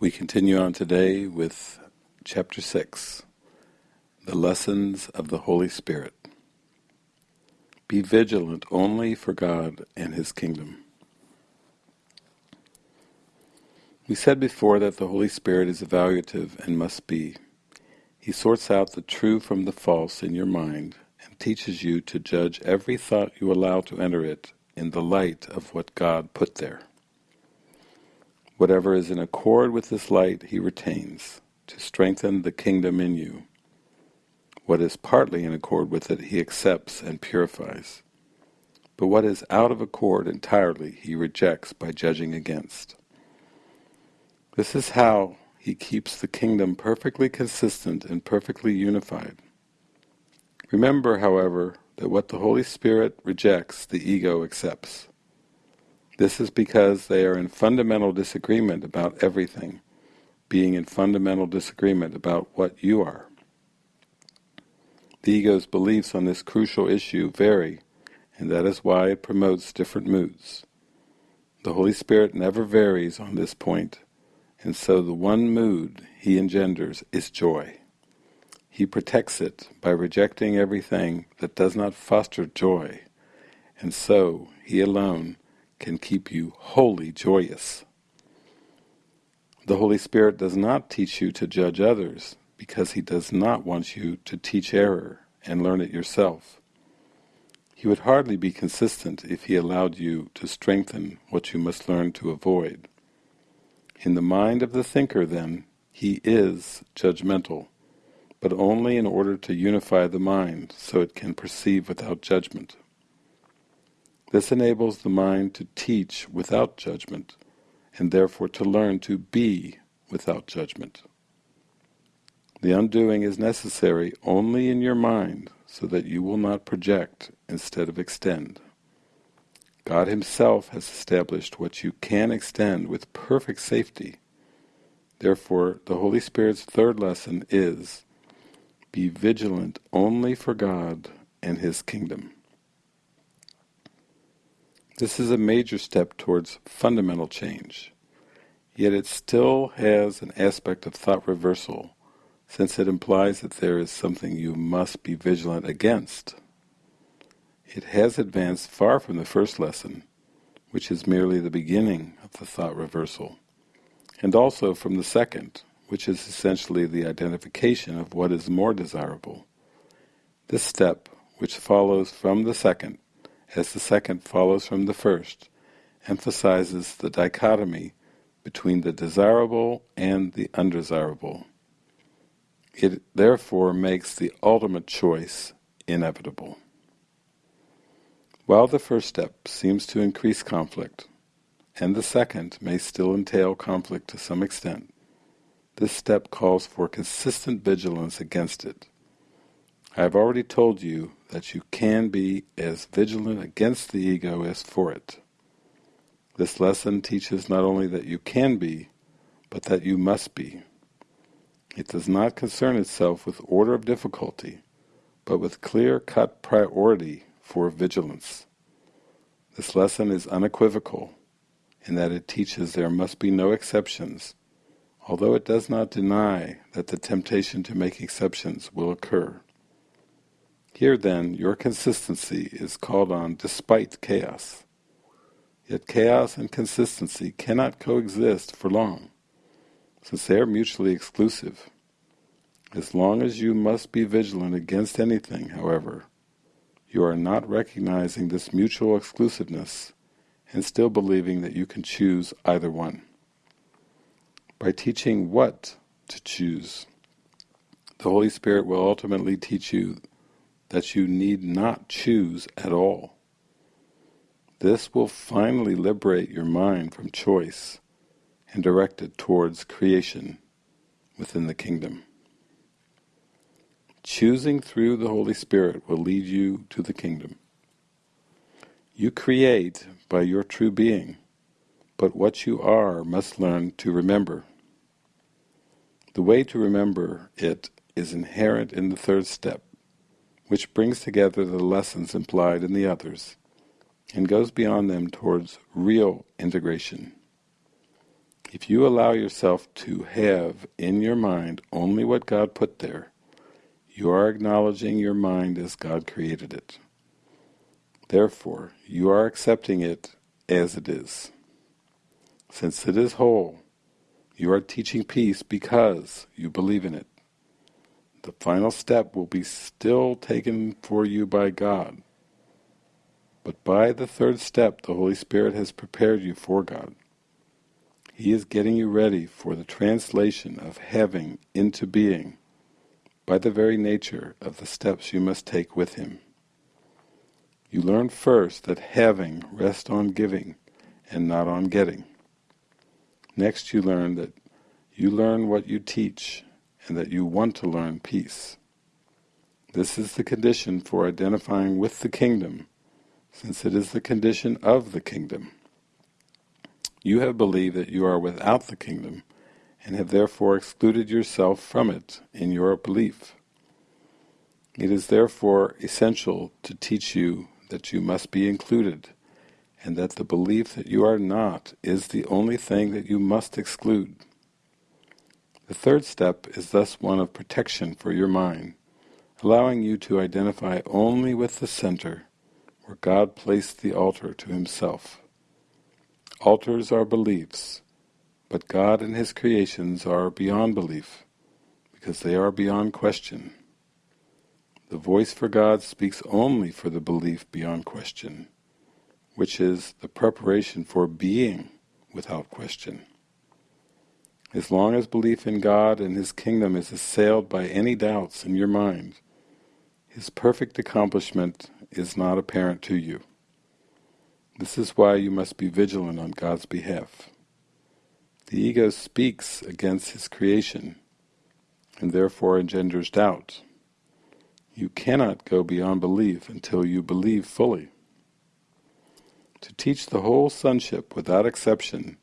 We continue on today with chapter 6, The Lessons of the Holy Spirit. Be vigilant only for God and His kingdom. We said before that the Holy Spirit is evaluative and must be. He sorts out the true from the false in your mind and teaches you to judge every thought you allow to enter it in the light of what God put there. Whatever is in accord with this light he retains, to strengthen the kingdom in you. What is partly in accord with it he accepts and purifies. But what is out of accord entirely he rejects by judging against. This is how he keeps the kingdom perfectly consistent and perfectly unified. Remember, however, that what the Holy Spirit rejects, the ego accepts. This is because they are in fundamental disagreement about everything, being in fundamental disagreement about what you are. The ego's beliefs on this crucial issue vary, and that is why it promotes different moods. The Holy Spirit never varies on this point, and so the one mood he engenders is joy. He protects it by rejecting everything that does not foster joy, and so he alone can keep you wholly joyous. The Holy Spirit does not teach you to judge others because He does not want you to teach error and learn it yourself. He would hardly be consistent if He allowed you to strengthen what you must learn to avoid. In the mind of the thinker, then, he is judgmental, but only in order to unify the mind so it can perceive without judgment. This enables the mind to teach without judgment, and therefore to learn to be without judgment. The undoing is necessary only in your mind so that you will not project instead of extend. God Himself has established what you can extend with perfect safety. Therefore, the Holy Spirit's third lesson is, be vigilant only for God and His kingdom. This is a major step towards fundamental change, yet it still has an aspect of thought reversal, since it implies that there is something you must be vigilant against. It has advanced far from the first lesson, which is merely the beginning of the thought reversal, and also from the second, which is essentially the identification of what is more desirable. This step, which follows from the second, as the second follows from the first, emphasizes the dichotomy between the desirable and the undesirable. It therefore makes the ultimate choice inevitable. While the first step seems to increase conflict, and the second may still entail conflict to some extent, this step calls for consistent vigilance against it. I have already told you that you can be as vigilant against the ego as for it. This lesson teaches not only that you can be, but that you must be. It does not concern itself with order of difficulty, but with clear-cut priority for vigilance. This lesson is unequivocal in that it teaches there must be no exceptions, although it does not deny that the temptation to make exceptions will occur. Here then, your consistency is called on despite chaos. Yet chaos and consistency cannot coexist for long, since they are mutually exclusive. As long as you must be vigilant against anything, however, you are not recognizing this mutual exclusiveness and still believing that you can choose either one. By teaching what to choose, the Holy Spirit will ultimately teach you that you need not choose at all. This will finally liberate your mind from choice and direct it towards creation within the kingdom. Choosing through the Holy Spirit will lead you to the kingdom. You create by your true being, but what you are must learn to remember. The way to remember it is inherent in the third step, which brings together the lessons implied in the others and goes beyond them towards real integration. If you allow yourself to have in your mind only what God put there, you are acknowledging your mind as God created it. Therefore, you are accepting it as it is. Since it is whole, you are teaching peace because you believe in it. The final step will be still taken for you by God. But by the third step, the Holy Spirit has prepared you for God. He is getting you ready for the translation of having into being by the very nature of the steps you must take with Him. You learn first that having rests on giving and not on getting. Next you learn that you learn what you teach and that you want to learn peace. This is the condition for identifying with the kingdom, since it is the condition of the kingdom. You have believed that you are without the kingdom, and have therefore excluded yourself from it in your belief. It is therefore essential to teach you that you must be included, and that the belief that you are not is the only thing that you must exclude. The third step is thus one of protection for your mind, allowing you to identify only with the center, where God placed the altar to himself. Altars are beliefs, but God and His creations are beyond belief, because they are beyond question. The voice for God speaks only for the belief beyond question, which is the preparation for being without question. As long as belief in God and His kingdom is assailed by any doubts in your mind, His perfect accomplishment is not apparent to you. This is why you must be vigilant on God's behalf. The ego speaks against his creation, and therefore engenders doubt. You cannot go beyond belief until you believe fully. To teach the whole sonship without exception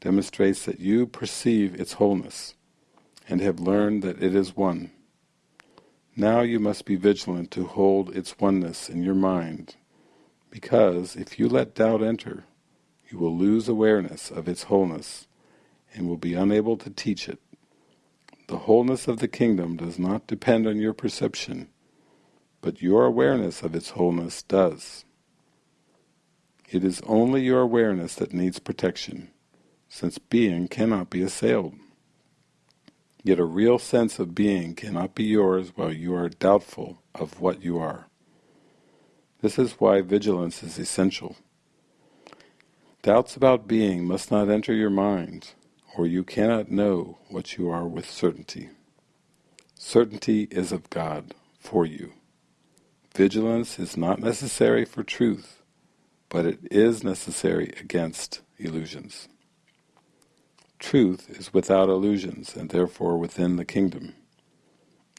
demonstrates that you perceive its wholeness, and have learned that it is one. Now you must be vigilant to hold its oneness in your mind, because if you let doubt enter, you will lose awareness of its wholeness and will be unable to teach it. The wholeness of the kingdom does not depend on your perception, but your awareness of its wholeness does. It is only your awareness that needs protection, since being cannot be assailed. Yet a real sense of being cannot be yours while you are doubtful of what you are. This is why vigilance is essential. Doubts about being must not enter your mind, or you cannot know what you are with certainty. Certainty is of God for you. Vigilance is not necessary for truth, but it is necessary against illusions. Truth is without illusions and therefore within the kingdom.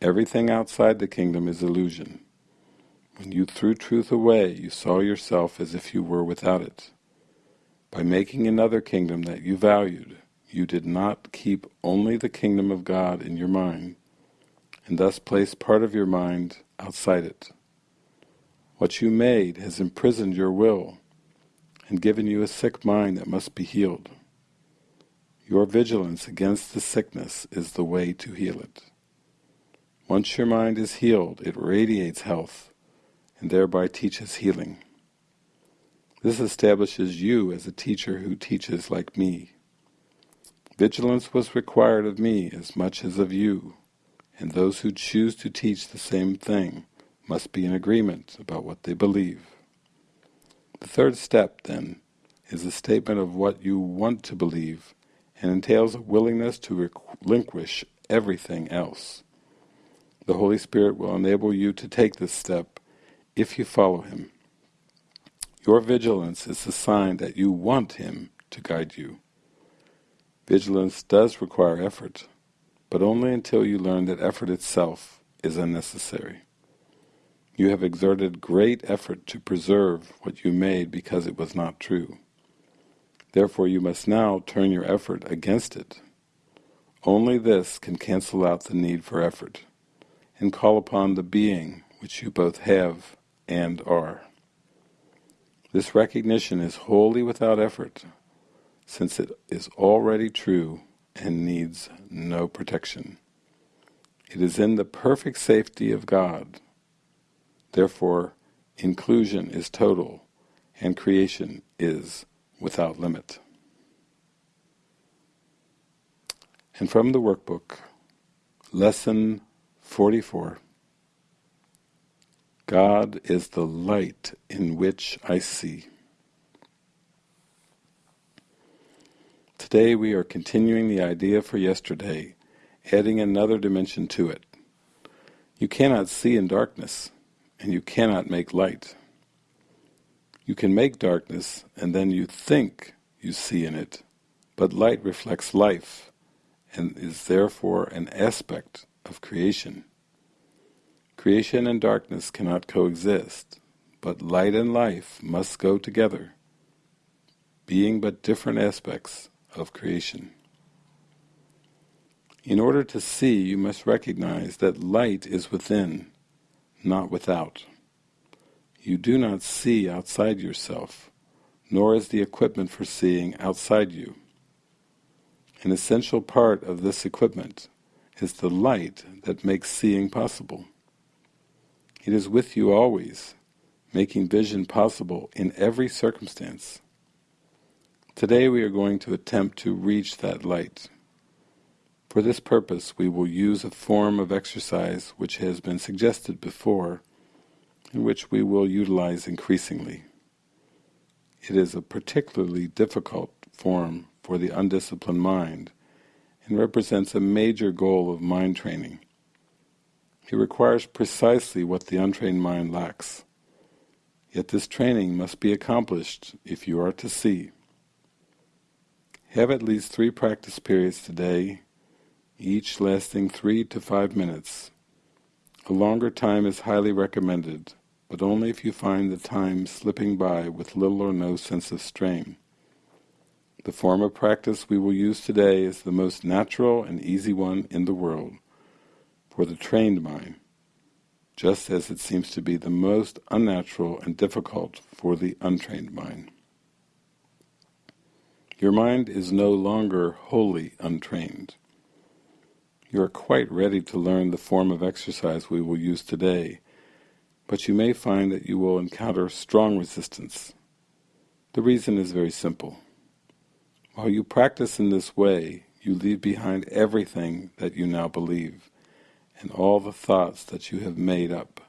Everything outside the kingdom is illusion. When you threw truth away, you saw yourself as if you were without it. By making another kingdom that you valued, you did not keep only the kingdom of God in your mind, and thus place part of your mind outside it. What you made has imprisoned your will, and given you a sick mind that must be healed. Your vigilance against the sickness is the way to heal it. Once your mind is healed, it radiates health, and thereby teaches healing. This establishes you as a teacher who teaches like me. Vigilance was required of me as much as of you, and those who choose to teach the same thing must be in agreement about what they believe. The third step, then, is a statement of what you want to believe and entails a willingness to relinquish everything else. The Holy Spirit will enable you to take this step if you follow Him. Your vigilance is the sign that you want Him to guide you. Vigilance does require effort, but only until you learn that effort itself is unnecessary. You have exerted great effort to preserve what you made because it was not true. Therefore you must now turn your effort against it. Only this can cancel out the need for effort, and call upon the being which you both have and are. This recognition is wholly without effort, since it is already true and needs no protection. It is in the perfect safety of God. Therefore, inclusion is total and creation is without limit. And from the workbook, Lesson 44 God is the light in which I see. Today we are continuing the idea for yesterday, adding another dimension to it. You cannot see in darkness, and you cannot make light. You can make darkness, and then you think you see in it, but light reflects life, and is therefore an aspect of creation. Creation and darkness cannot coexist, but light and life must go together, being but different aspects of creation. In order to see, you must recognize that light is within, not without. You do not see outside yourself, nor is the equipment for seeing outside you. An essential part of this equipment is the light that makes seeing possible. It is with you always, making vision possible in every circumstance. Today we are going to attempt to reach that light. For this purpose we will use a form of exercise which has been suggested before, which we will utilize increasingly. It is a particularly difficult form for the undisciplined mind, and represents a major goal of mind training. It requires precisely what the untrained mind lacks. Yet this training must be accomplished if you are to see. Have at least three practice periods today, each lasting three to five minutes. A longer time is highly recommended, but only if you find the time slipping by with little or no sense of strain. The form of practice we will use today is the most natural and easy one in the world for the trained mind, just as it seems to be the most unnatural and difficult for the untrained mind. Your mind is no longer wholly untrained. You are quite ready to learn the form of exercise we will use today, but you may find that you will encounter strong resistance. The reason is very simple. While you practice in this way, you leave behind everything that you now believe and all the thoughts that you have made up.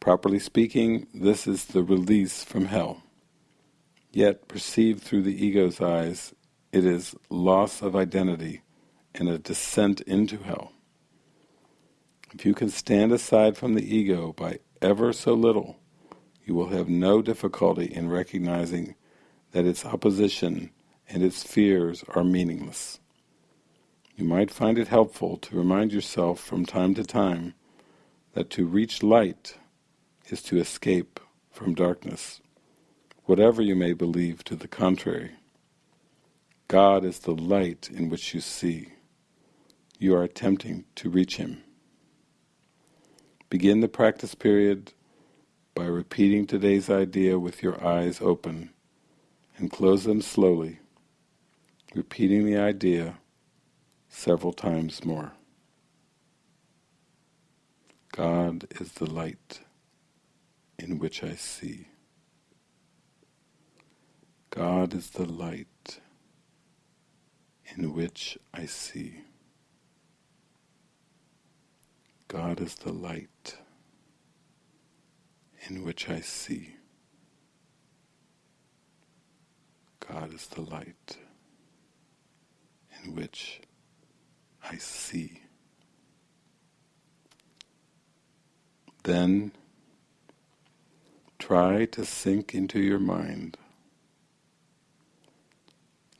Properly speaking, this is the release from hell. Yet, perceived through the ego's eyes, it is loss of identity and a descent into hell. If you can stand aside from the ego by ever so little, you will have no difficulty in recognizing that its opposition and its fears are meaningless. You might find it helpful to remind yourself from time to time that to reach light is to escape from darkness, whatever you may believe to the contrary. God is the light in which you see. You are attempting to reach Him. Begin the practice period by repeating today's idea with your eyes open and close them slowly, repeating the idea several times more. God is the light in which I see. God is the light in which I see. God is the light in which I see. God is the light in which I see. Then try to sink into your mind,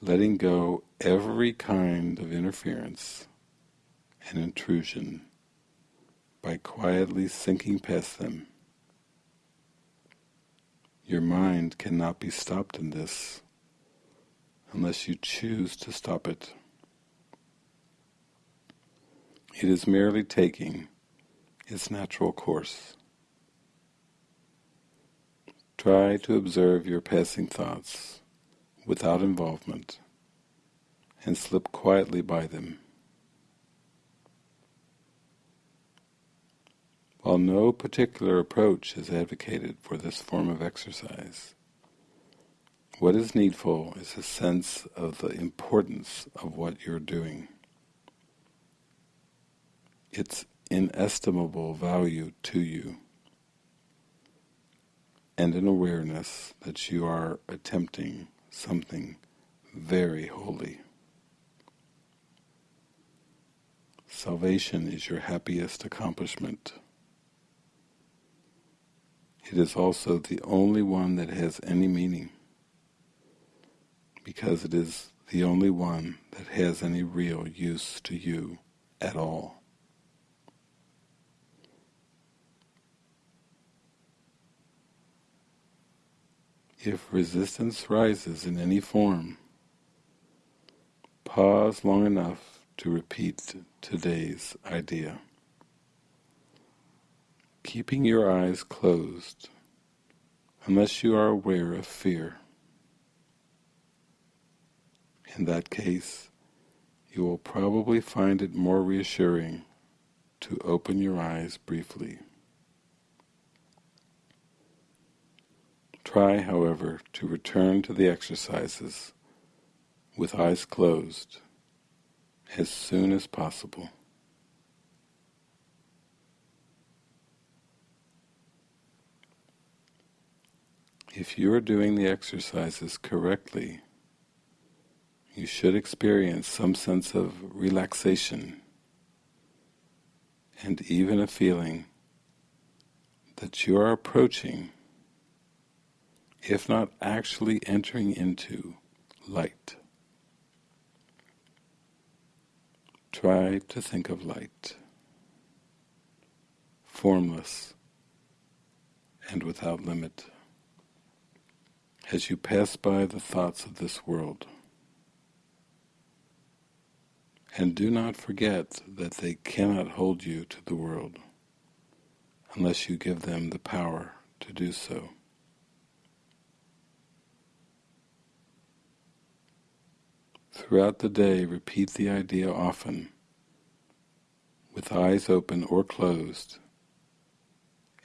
letting go every kind of interference and intrusion by quietly sinking past them. Your mind cannot be stopped in this unless you choose to stop it. It is merely taking its natural course. Try to observe your passing thoughts without involvement and slip quietly by them. While no particular approach is advocated for this form of exercise, what is needful is a sense of the importance of what you're doing. Its inestimable value to you and an awareness that you are attempting something very holy. Salvation is your happiest accomplishment. It is also the only one that has any meaning, because it is the only one that has any real use to you at all. If resistance rises in any form, pause long enough to repeat today's idea. Keeping your eyes closed, unless you are aware of fear. In that case, you will probably find it more reassuring to open your eyes briefly. Try, however, to return to the exercises with eyes closed as soon as possible. If you are doing the exercises correctly, you should experience some sense of relaxation and even a feeling that you are approaching if not actually entering into light. Try to think of light, formless and without limit, as you pass by the thoughts of this world. And do not forget that they cannot hold you to the world unless you give them the power to do so. Throughout the day, repeat the idea often, with eyes open or closed,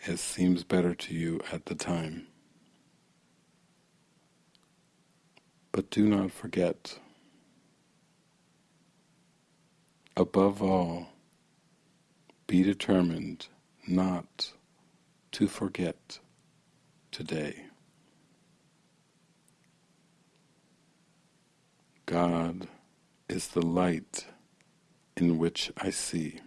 as seems better to you at the time. But do not forget. Above all, be determined not to forget today. God is the light in which I see.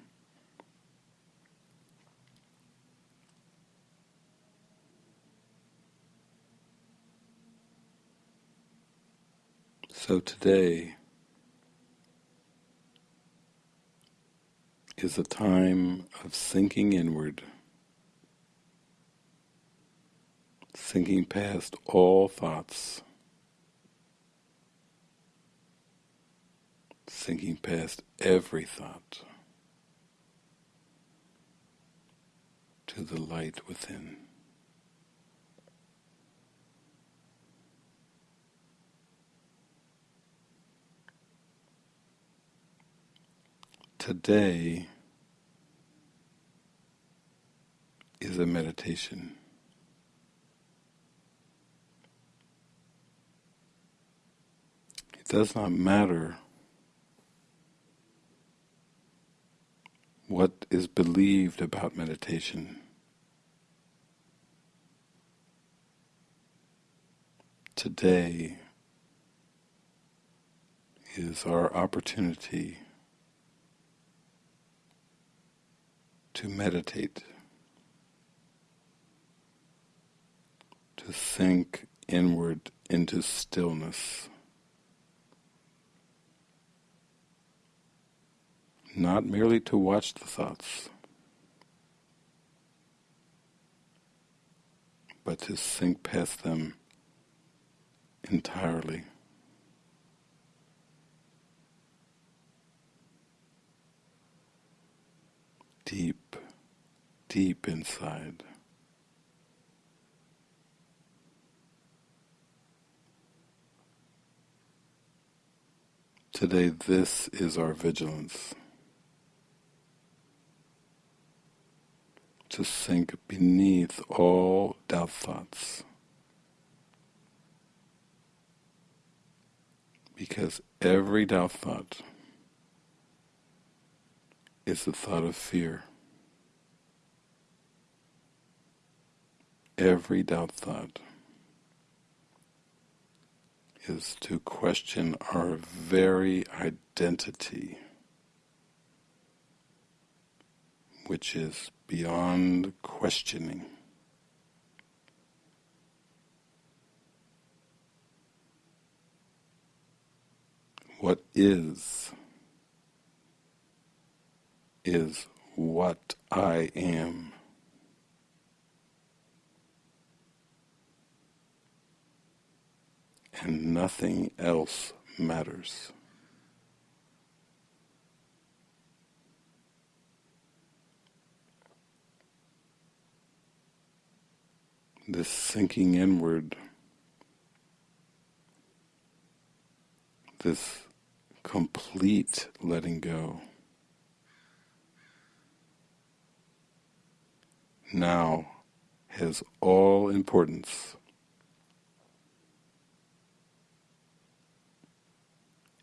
So today is a time of sinking inward, sinking past all thoughts, sinking past every thought to the light within. Today is a meditation. It does not matter what is believed about meditation. Today is our opportunity to meditate, to sink inward into stillness. not merely to watch the thoughts, but to sink past them entirely. Deep, deep inside. Today this is our vigilance. To sink beneath all doubt thoughts. Because every doubt thought is the thought of fear. Every doubt thought is to question our very identity, which is beyond questioning. What is, is what I am. and nothing else matters. This sinking inward, this complete letting go, now has all importance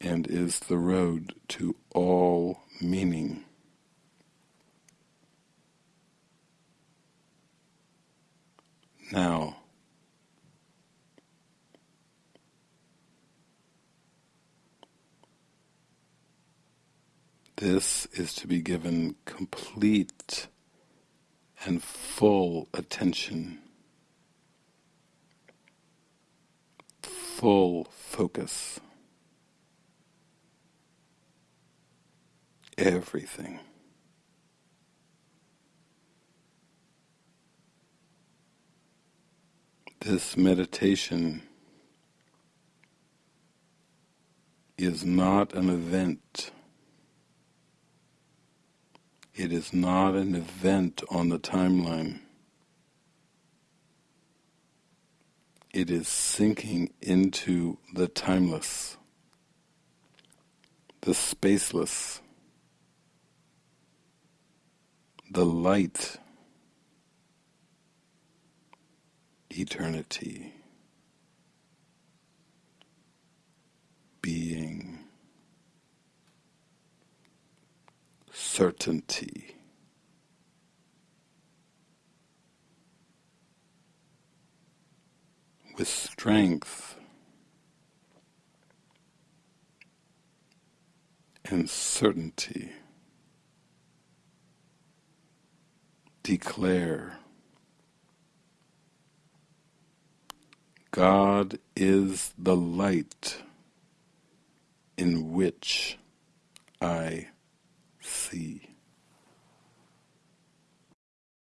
and is the road to all meaning. Now, this is to be given complete and full attention, full focus. everything. This meditation is not an event. It is not an event on the timeline. It is sinking into the timeless, the spaceless, the light, eternity, being, certainty. With strength and certainty. declare God is the light in which I see.